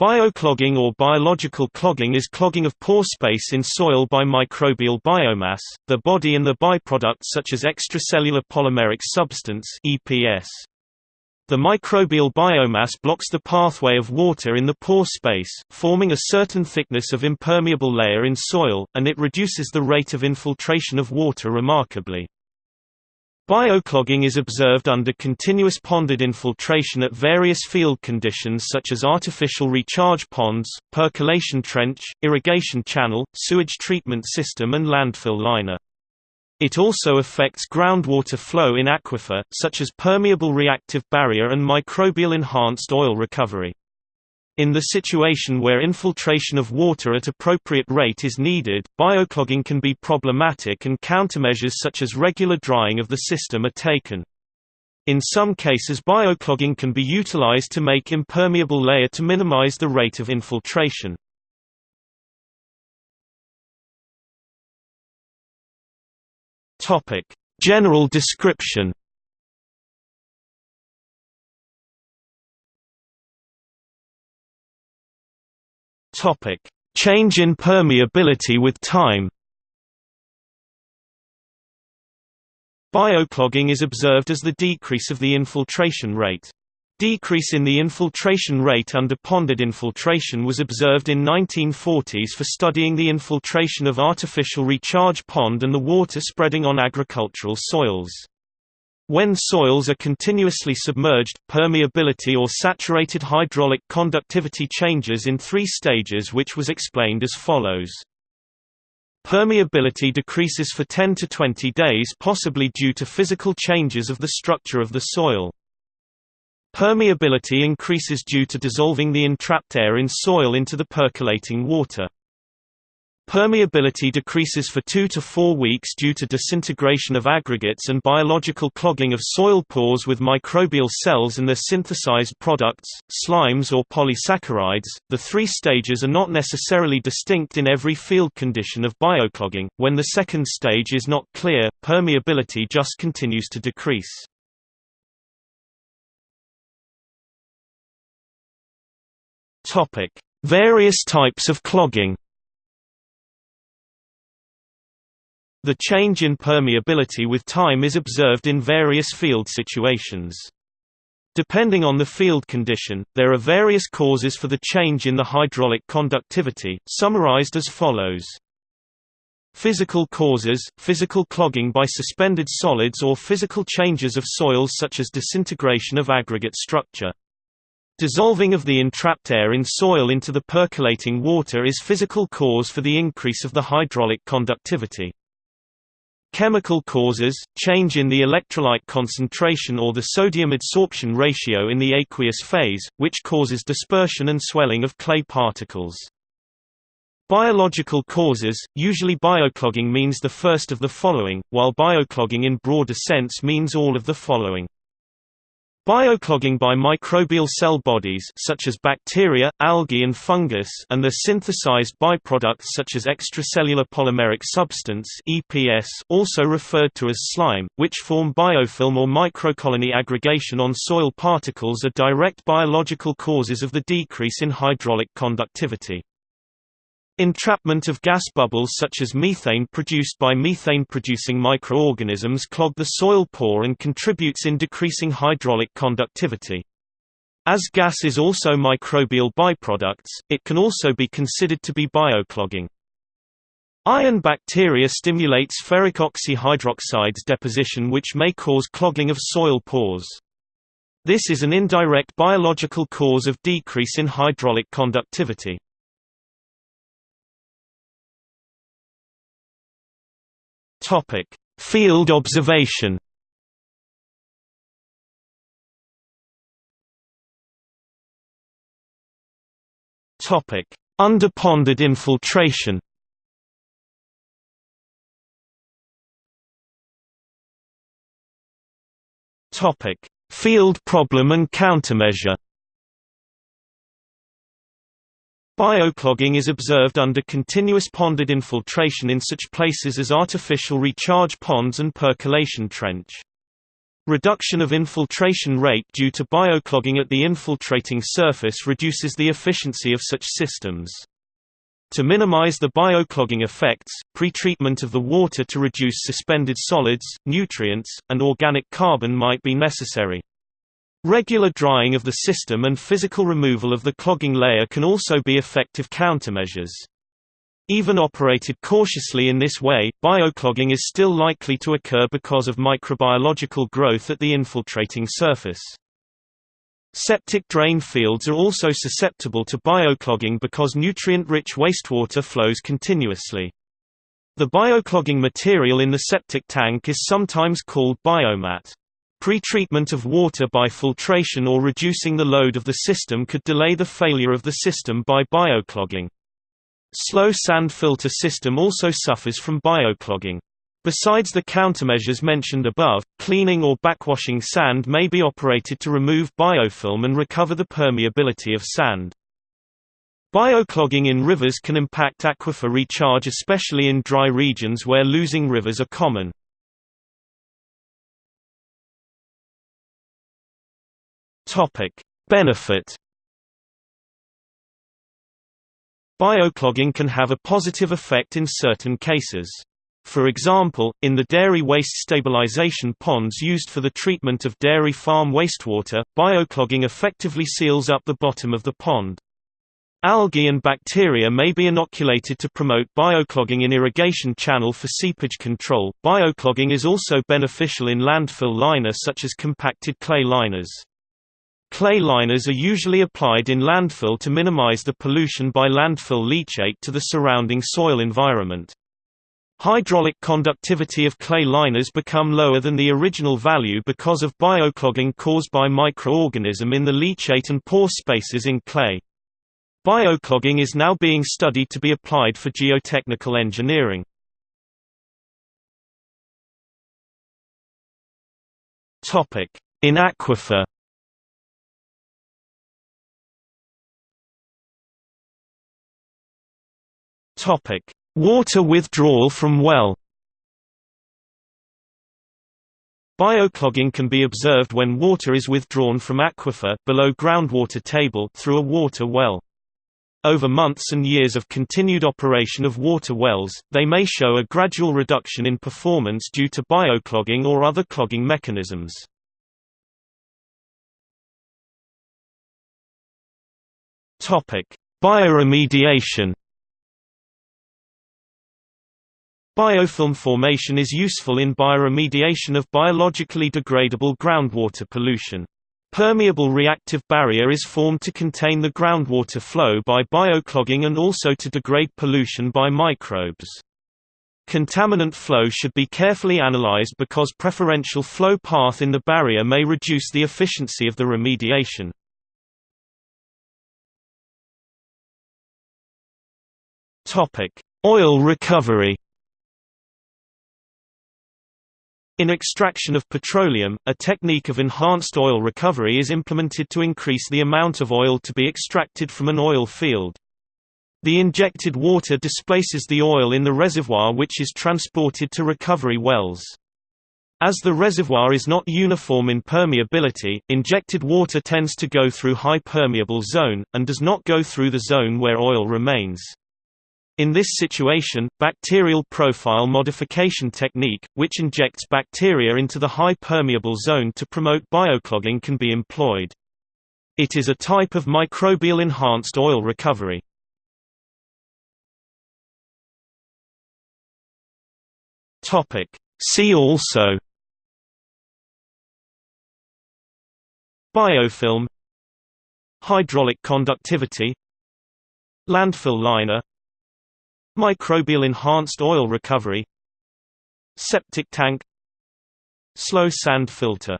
Bioclogging or biological clogging is clogging of pore space in soil by microbial biomass, the body and the byproducts such as extracellular polymeric substance EPS. The microbial biomass blocks the pathway of water in the pore space, forming a certain thickness of impermeable layer in soil, and it reduces the rate of infiltration of water remarkably. Bioclogging is observed under continuous ponded infiltration at various field conditions such as artificial recharge ponds, percolation trench, irrigation channel, sewage treatment system and landfill liner. It also affects groundwater flow in aquifer, such as permeable reactive barrier and microbial enhanced oil recovery. In the situation where infiltration of water at appropriate rate is needed, bioclogging can be problematic and countermeasures such as regular drying of the system are taken. In some cases bioclogging can be utilized to make impermeable layer to minimize the rate of infiltration. General description Topic: Change in permeability with time. Bioclogging is observed as the decrease of the infiltration rate. Decrease in the infiltration rate under ponded infiltration was observed in 1940s for studying the infiltration of artificial recharge pond and the water spreading on agricultural soils. When soils are continuously submerged, permeability or saturated hydraulic conductivity changes in three stages which was explained as follows. Permeability decreases for 10 to 20 days possibly due to physical changes of the structure of the soil. Permeability increases due to dissolving the entrapped air in soil into the percolating water. Permeability decreases for 2 to 4 weeks due to disintegration of aggregates and biological clogging of soil pores with microbial cells and their synthesized products, slimes or polysaccharides. The three stages are not necessarily distinct in every field condition of bioclogging. When the second stage is not clear, permeability just continues to decrease. Topic: Various types of clogging. The change in permeability with time is observed in various field situations. Depending on the field condition, there are various causes for the change in the hydraulic conductivity, summarized as follows. Physical causes, physical clogging by suspended solids or physical changes of soils such as disintegration of aggregate structure. Dissolving of the entrapped air in soil into the percolating water is physical cause for the increase of the hydraulic conductivity. Chemical causes, change in the electrolyte concentration or the sodium adsorption ratio in the aqueous phase, which causes dispersion and swelling of clay particles. Biological causes, usually bioclogging means the first of the following, while bioclogging in broader sense means all of the following. Bioclogging by microbial cell bodies such as bacteria, algae and fungus and their synthesized byproducts such as extracellular polymeric substance EPS also referred to as slime, which form biofilm or microcolony aggregation on soil particles are direct biological causes of the decrease in hydraulic conductivity. Entrapment of gas bubbles such as methane produced by methane-producing microorganisms clog the soil pore and contributes in decreasing hydraulic conductivity. As gas is also microbial byproducts, it can also be considered to be bioclogging. Iron bacteria stimulates ferric oxyhydroxides deposition which may cause clogging of soil pores. This is an indirect biological cause of decrease in hydraulic conductivity. Topic: Field observation. Topic: Underponded infiltration. Topic: Field problem and countermeasure. Bioclogging is observed under continuous ponded infiltration in such places as artificial recharge ponds and percolation trench. Reduction of infiltration rate due to bioclogging at the infiltrating surface reduces the efficiency of such systems. To minimize the bioclogging effects, pretreatment of the water to reduce suspended solids, nutrients, and organic carbon might be necessary. Regular drying of the system and physical removal of the clogging layer can also be effective countermeasures. Even operated cautiously in this way, bioclogging is still likely to occur because of microbiological growth at the infiltrating surface. Septic drain fields are also susceptible to bioclogging because nutrient-rich wastewater flows continuously. The bioclogging material in the septic tank is sometimes called biomat. Pre-treatment of water by filtration or reducing the load of the system could delay the failure of the system by bioclogging. Slow sand filter system also suffers from bioclogging. Besides the countermeasures mentioned above, cleaning or backwashing sand may be operated to remove biofilm and recover the permeability of sand. Bioclogging in rivers can impact aquifer recharge especially in dry regions where losing rivers are common. Benefit Bioclogging can have a positive effect in certain cases. For example, in the dairy waste stabilization ponds used for the treatment of dairy farm wastewater, bioclogging effectively seals up the bottom of the pond. Algae and bacteria may be inoculated to promote bioclogging in irrigation channel for seepage control. Bioclogging is also beneficial in landfill liner such as compacted clay liners. Clay liners are usually applied in landfill to minimize the pollution by landfill leachate to the surrounding soil environment. Hydraulic conductivity of clay liners become lower than the original value because of bioclogging caused by microorganism in the leachate and pore spaces in clay. Bioclogging is now being studied to be applied for geotechnical engineering. In aquifer Topic: Water withdrawal from well. Bioclogging can be observed when water is withdrawn from aquifer below groundwater table through a water well. Over months and years of continued operation of water wells, they may show a gradual reduction in performance due to bioclogging or other clogging mechanisms. Bioremediation Biofilm formation is useful in bioremediation of biologically degradable groundwater pollution. Permeable reactive barrier is formed to contain the groundwater flow by bioclogging and also to degrade pollution by microbes. Contaminant flow should be carefully analyzed because preferential flow path in the barrier may reduce the efficiency of the remediation. Oil recovery In extraction of petroleum, a technique of enhanced oil recovery is implemented to increase the amount of oil to be extracted from an oil field. The injected water displaces the oil in the reservoir which is transported to recovery wells. As the reservoir is not uniform in permeability, injected water tends to go through high permeable zone, and does not go through the zone where oil remains. In this situation, bacterial profile modification technique, which injects bacteria into the high permeable zone to promote bioclogging can be employed. It is a type of microbial enhanced oil recovery. See also Biofilm Hydraulic conductivity Landfill liner Microbial enhanced oil recovery Septic tank Slow sand filter